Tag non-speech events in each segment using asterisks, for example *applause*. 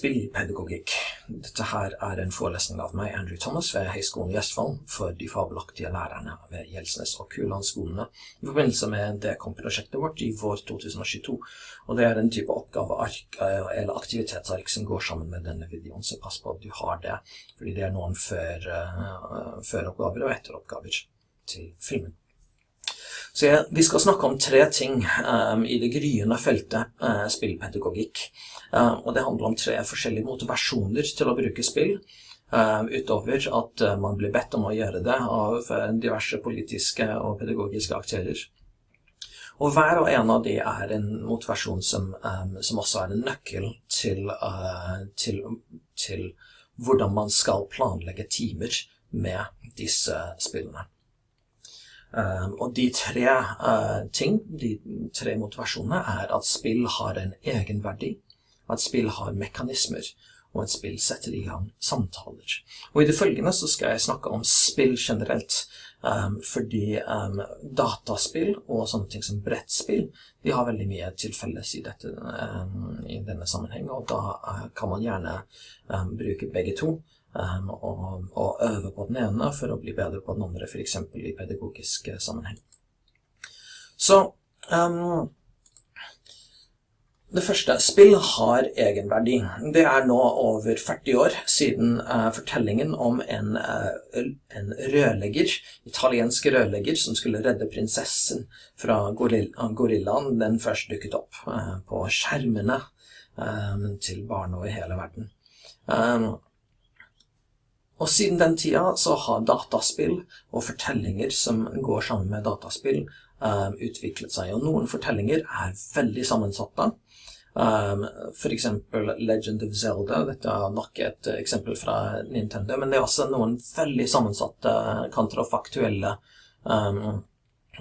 Spillpedagogikk. Dette her er en forelesning av meg, Andrew Thomas, ved Høgskolen i Østfold for de fabelaktige lærerne ved Gjelsnes og Kuland-skolene i forbindelse med Dekom-prosjektet vårt i vår 2022. Og det er en type oppgaveark eh, eller aktivitetsark som går sammen med denne videoen, så pass på at du har det, fordi det er noen før, uh, føroppgaver og etteroppgaver til filmen. Så jeg, vi skal snakke om tre ting um, i det gryende feltet uh, spillpedagogikk. Uh, og det handler om tre forskjellige motivasjoner til å bruke spill. Uh, utover at man blir bedt om å gjøre det av diverse politiske og pedagogiske aktører. Og hver og en av de er en motivasjon som, um, som også er en nøkkel til, til, til hvordan man skal planlegge timer med disse spillene. Um, og de tre uh, ting, de tre motivasjonene, er at spill har en egenverdi, at spill har mekanismer, og at spill setter i gang samtaler. Og i det følgende så skal jeg snakke om spill generelt, um, fordi um, dataspill og sånne ting som brettspill, de har veldig mye til felles i, dette, i denne sammenheng, og da uh, kan man gjerne bruke begge to um, og, og, øve på den ene for å bli bedre på den andre, f.eks. i pedagogisk eh, sammenheng. Så um, det første, spill har egenverdi. Det er nå over 40 år siden uh, fortellingen om en, uh, en, rørlegger, italiensk rørlegger, som skulle redde prinsessen fra gorillaen, den først dukket opp uh, på skjermene um, til barn over hele verden. Um, og siden den tida så har dataspill og fortellinger som går sammen med dataspill, um, utviklet seg. Og noen fortellinger er veldig sammensatte. Um, for eksempel Legend of Zelda. Dette er nok et eksempel fra Nintendo. Men det er også noen veldig sammensatte kontrafaktuelle um,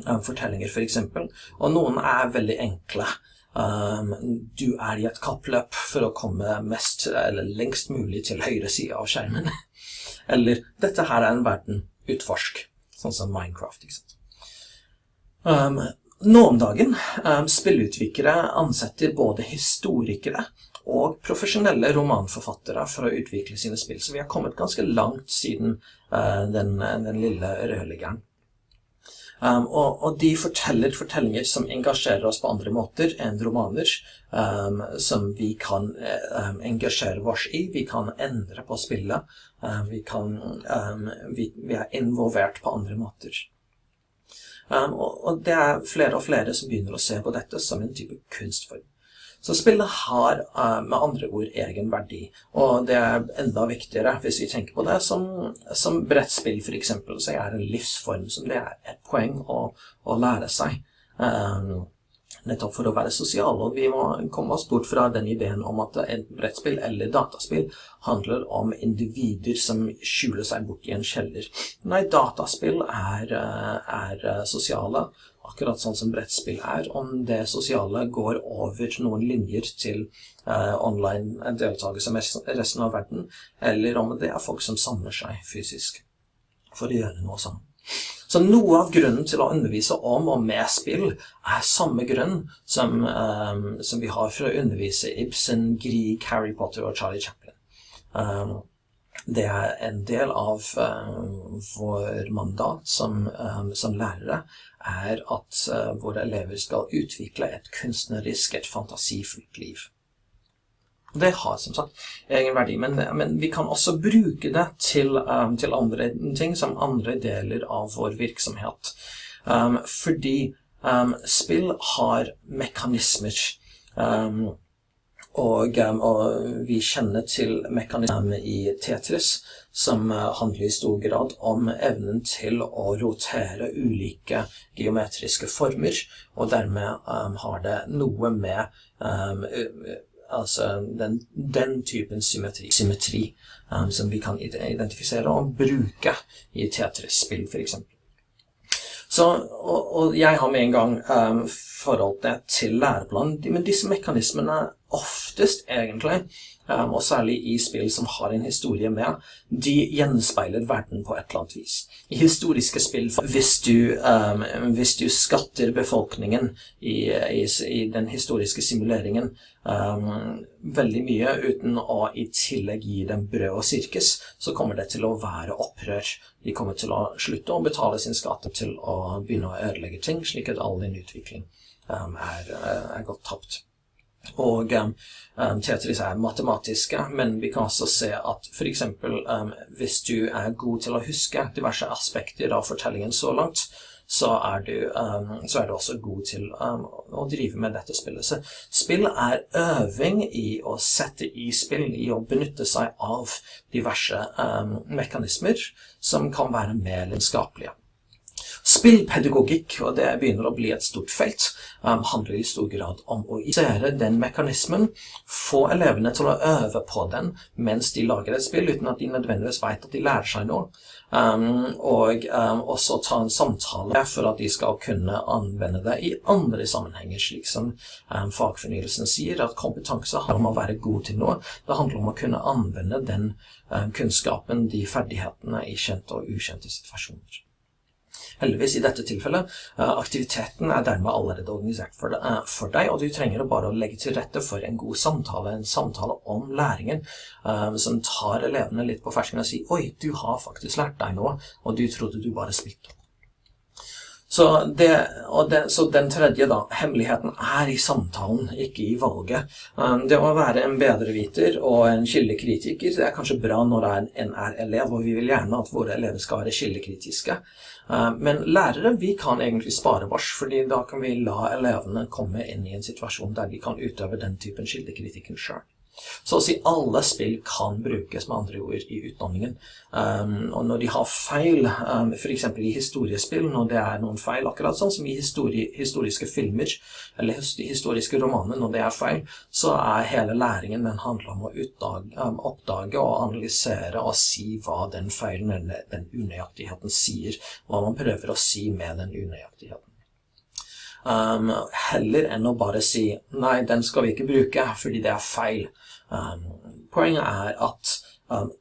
fortellinger, for eksempel. Og noen er veldig enkle. Um, du er i et kappløp for å komme mest, eller lengst mulig til høyre side av skjermen. *laughs* eller dette her er en verden, utforsk. Sånn som Minecraft, ikke sant. Um, nå om dagen um, spillutviklere ansetter både historikere og profesjonelle romanforfattere for å utvikle sine spill. Så vi har kommet ganske langt siden uh, den, den lille rødliggeren. Um, og, og, de forteller fortellinger som engasjerer oss på andre måter enn romaner, um, som vi kan um, engasjere oss i. Vi kan endre på spillet. Uh, vi, kan, vi, vi, er involvert på andre måter. Og, og, det er flere og flere som begynner å se på dette som en type kunstform. Så spillet har uh, med andre ord egen verdi, og det er enda viktigere hvis vi tenker på det som, som brettspill for eksempel, så er en livsform som det er et poeng å, å lære seg. Um, nettopp for å være sosial, og vi må komme oss bort fra den ideen om at et brettspill eller dataspill handler om individer som skjuler seg bort i en kjeller. Nei, dataspill er, er sosiale, akkurat sånn som brettspill er, om det sosiale går over noen linjer til eh, online deltakelse med resten av verden, eller om det er folk som samler seg fysisk for å gjøre noe sammen. Så noe av grunnen til å undervise om og med spill er samme grunn som, um, som vi har for å undervise Ibsen, Grieg, Harry Potter og Charlie Chaplin. Um, det er en del av uh, vår mandat som, um, som lærere er at uh, våre elever skal utvikle et kunstnerisk, et fantasifullt liv. Det har som sagt egen verdi, men, men vi kan også bruke det til, um, til, andre ting, som andre deler av vår virksomhet. Um, fordi um, spill har mekanismer. Og, um, og, vi kjenner til mekanismer i Tetris, som uh, handler i stor grad om evnen til å rotere ulike geometriske former, og dermed um, har det noe med um, altså den, den typen symmetri, symmetri um, som vi kan identifisere og bruke i Tetris-spill, f.eks. Så, og, og, jeg har med en gang forholdt til læreplanen, men disse mekanismene oftest, egentlig, um, og særlig i spill som har en historie med, de gjenspeiler verden på et eller annet vis. I historiske spill, hvis du, um, hvis du skatter befolkningen i, i, i den historiske simuleringen um, veldig mye uten å i tillegg gi dem brød og sirkus, så kommer det til å være opprør. De kommer til å slutte å betale sin skatt til å begynne å ødelegge ting, slik at all din utvikling er, er godt tapt. Og um, Tetris er matematiske, men vi kan også se at f.eks. Um, hvis du er god til å huske diverse aspekter av fortellingen så langt, så er du, um, så er du også god til um, å drive med dette spillet. Så spill er øving i å sette i spill, i å benytte seg av diverse mekanismer som kan være mer lidenskapelige. Spillpedagogikk, og det begynner å bli et stort felt, um, handler i stor grad om å isere den mekanismen, få elevene til å øve på den mens de lager et spill, uten at de nødvendigvis vet at de lærer seg noe. Um, og um, også ta en samtale for at de skal kunne anvende det i andre sammenhenger, slik som fagfornyelsen sier, at kompetanse handler om å være god til noe. Det handler om å kunne anvende den kunnskapen, de ferdighetene, i kjente og ukjente situasjoner. Heldigvis i dette tilfellet. Eh, aktiviteten er dermed allerede organisert eh, for deg, og du trenger bare å legge til rette for en god samtale, en samtale om læringen, eh, som tar elevene litt på fersken og sier 'oi, du har faktisk lært deg noe', og du trodde du bare spilte. Så, det, det, så, den tredje, da, hemmeligheten er i samtalen, ikke i valget. Det å være en bedreviter og en kildekritiker det er kanskje bra når en er elev, og vi vil gjerne at våre elever skal være kildekritiske. Eh, men lærere vi kan egentlig spare vårs, fordi da kan vi la elevene komme inn i en situasjon der de kan utøve den typen kildekritikken sjøl. Så å si alle spill kan brukes med andre ord i utdanningen. Um, og når de har feil, um, eksempel i historiespill, når det er noen feil, akkurat sånn som i histori historiske filmer eller historiske romaner, når det er feil, så er hele læringen den handler om å utdage, um, oppdage og analysere og si hva den feilen eller den unøyaktigheten sier. Hva man prøver å si med den unøyaktigheten. Um, heller enn å bare si 'nei, den skal vi ikke bruke fordi det er feil'. Um, poenget er at um,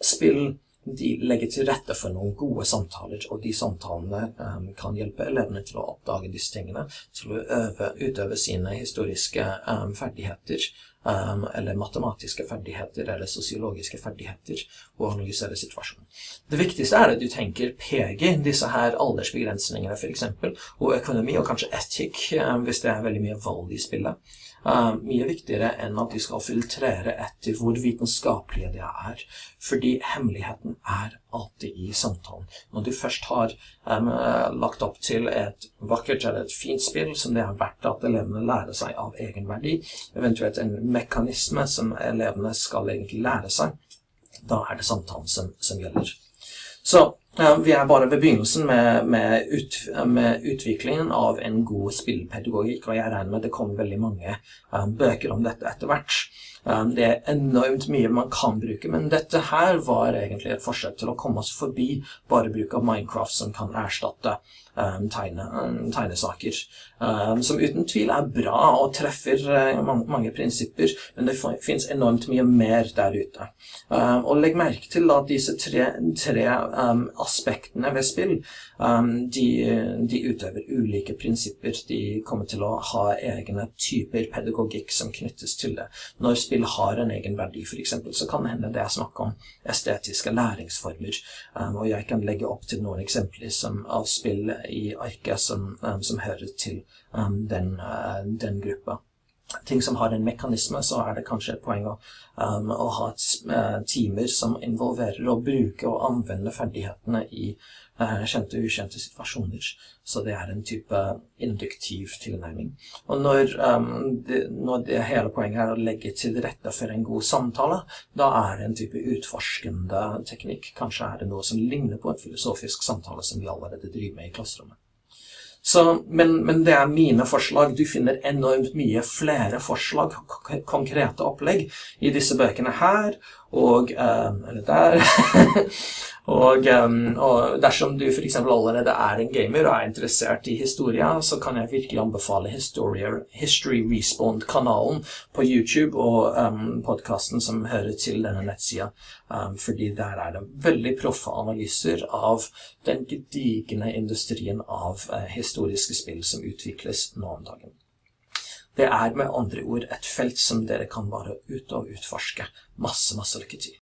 spill de legger til rette for noen gode samtaler, og de samtalene um, kan hjelpe elevene til å oppdage disse tingene, til å øve, utøve sine historiske um, ferdigheter, um, eller matematiske ferdigheter, eller sosiologiske ferdigheter, og analysere situasjonen. Det viktigste er at du tenker PG, disse her aldersbegrensningene for eksempel, og økonomi, og kanskje etikk, hvis det er veldig mye vold i spillet. Mye viktigere enn at de skal filtrere etter hvor vitenskapelige de er. Fordi hemmeligheten er alltid i samtalen. Når du først har um, lagt opp til et vakkert eller et fint spill som det er verdt at elevene lærer seg av egenverdi, eventuelt en mekanisme som elevene skal egentlig lære seg, da er det samtalen som, som gjelder. Så vi er bare ved begynnelsen med, med, ut, med, utviklingen av en god spillpedagogikk, og jeg regner med at det kommer veldig mange um, bøker om dette etter hvert. Um, det er enormt mye man kan bruke, men dette her var egentlig et forsøk til å komme oss forbi bare bruk av Minecraft som kan erstatte tegne, um, tegnesaker. Um, som uten tvil er bra og treffer uh, mange, mange, prinsipper, men det finnes enormt mye mer der ute. Um, og legg merke til at disse tre, tre aspektene ved spill, de, de, utøver ulike prinsipper. De kommer til å ha egne typer pedagogikk som knyttes til det. Når spill har en egen verdi, f.eks., så kan det hende det er snakk om estetiske læringsformer. Um, og jeg kan legge opp til noen eksempler som, av spill i arket som, um, som hører til um, den, uh, den gruppa ting som har en mekanisme, så er det kanskje et poeng å, um, å ha et, uh, timer som involverer å bruke og anvende ferdighetene i uh, kjente og ukjente situasjoner. Så det er en type induktiv tilnærming. Og når, um, det, når det hele poenget er å legge til rette for en god samtale, da er det en type utforskende teknikk. Kanskje er det noe som ligner på en filosofisk samtale som vi allerede driver med i klasserommet. Så, men, men, det er mine forslag. Du finner enormt mye flere forslag, konkrete opplegg, i disse bøkene her Og Eller der. *laughs* og, og, dersom du f.eks. allerede er en gamer og er interessert i historie, så kan jeg virkelig anbefale History Respond-kanalen på YouTube og um, podkasten som hører til denne nettsida. Um, fordi der er det veldig proffe analyser av den gedigne industrien av uh, historiske spill som utvikles nå om dagen. Det er med andre ord et felt som dere kan bare ut og utforske. Masse, masse lykke til.